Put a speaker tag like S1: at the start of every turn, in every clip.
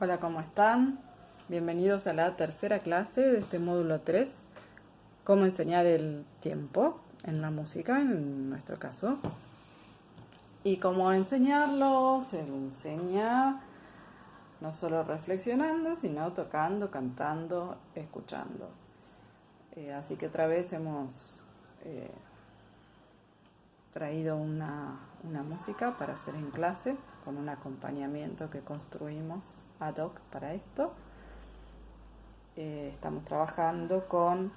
S1: Hola, ¿cómo están? Bienvenidos a la tercera clase de este módulo 3, cómo enseñar el tiempo en la música, en nuestro caso. Y cómo enseñarlo, se lo enseña no solo reflexionando, sino tocando, cantando, escuchando. Eh, así que otra vez hemos eh, traído una, una música para hacer en clase con un acompañamiento que construimos ad hoc para esto. Eh, estamos trabajando con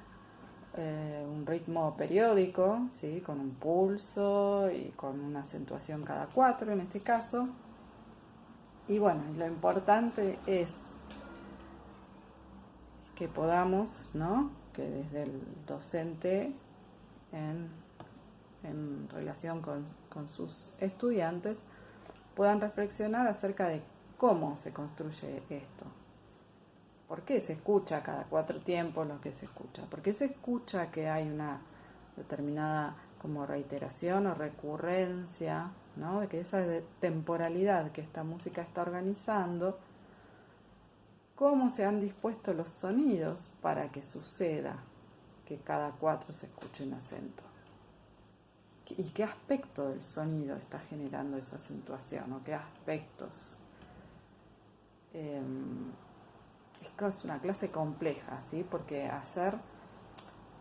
S1: eh, un ritmo periódico, ¿sí? con un pulso y con una acentuación cada cuatro en este caso. Y bueno, lo importante es que podamos, ¿no? que desde el docente en, relación con sus estudiantes puedan reflexionar acerca de cómo se construye esto. ¿Por qué se escucha cada cuatro tiempos lo que se escucha? ¿Por qué se escucha que hay una determinada como reiteración o recurrencia, ¿no? de que esa temporalidad que esta música está organizando, cómo se han dispuesto los sonidos para que suceda que cada cuatro se escuche un acento? ¿Y qué aspecto del sonido está generando esa acentuación? ¿O qué aspectos? eh, es una clase compleja, ¿sí? Porque hacer,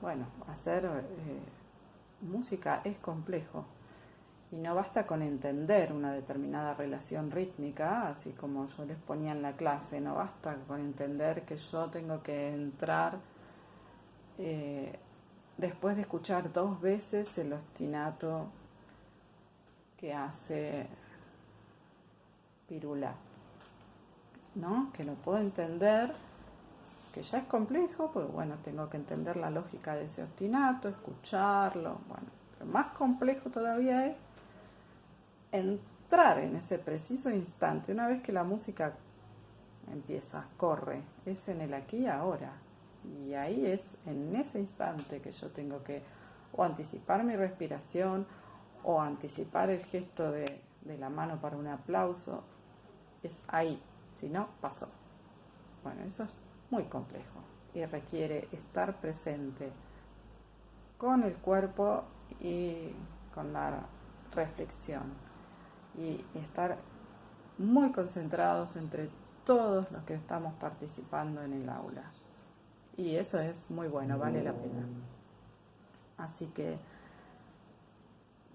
S1: bueno, hacer eh, música es complejo y no basta con entender una determinada relación rítmica, así como yo les ponía en la clase, no basta con entender que yo tengo que entrar eh, después de escuchar dos veces el ostinato que hace Pirula. ¿no? Que lo puedo entender, que ya es complejo, pues bueno, tengo que entender la lógica de ese ostinato, escucharlo, bueno, más complejo todavía es entrar en ese preciso instante, una vez que la música empieza, corre, es en el aquí y ahora, y ahí es en ese instante que yo tengo que o anticipar mi respiración o anticipar el gesto de, de la mano para un aplauso, es ahí, si no, pasó. Bueno, eso es muy complejo y requiere estar presente con el cuerpo y con la reflexión y estar muy concentrados entre todos los que estamos participando en el aula. Y eso es muy bueno, vale la pena. Así que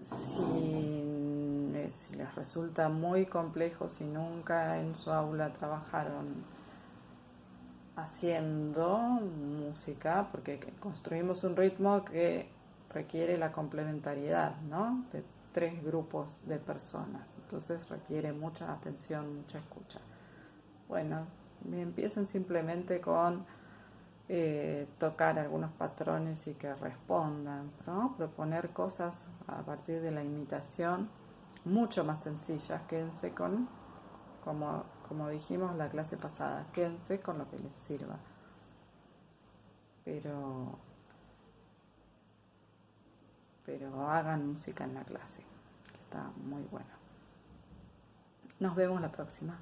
S1: si si les resulta muy complejo, si nunca en su aula trabajaron haciendo música, porque construimos un ritmo que requiere la complementariedad ¿no? de tres grupos de personas, entonces requiere mucha atención, mucha escucha. Bueno, empiecen simplemente con eh, tocar algunos patrones y que respondan, proponer cosas a partir de la imitación mucho más sencillas. Quédense con, como, como dijimos la clase pasada, quédense con lo que les sirva. Pero, pero hagan música en la clase, está muy bueno. Nos vemos la próxima.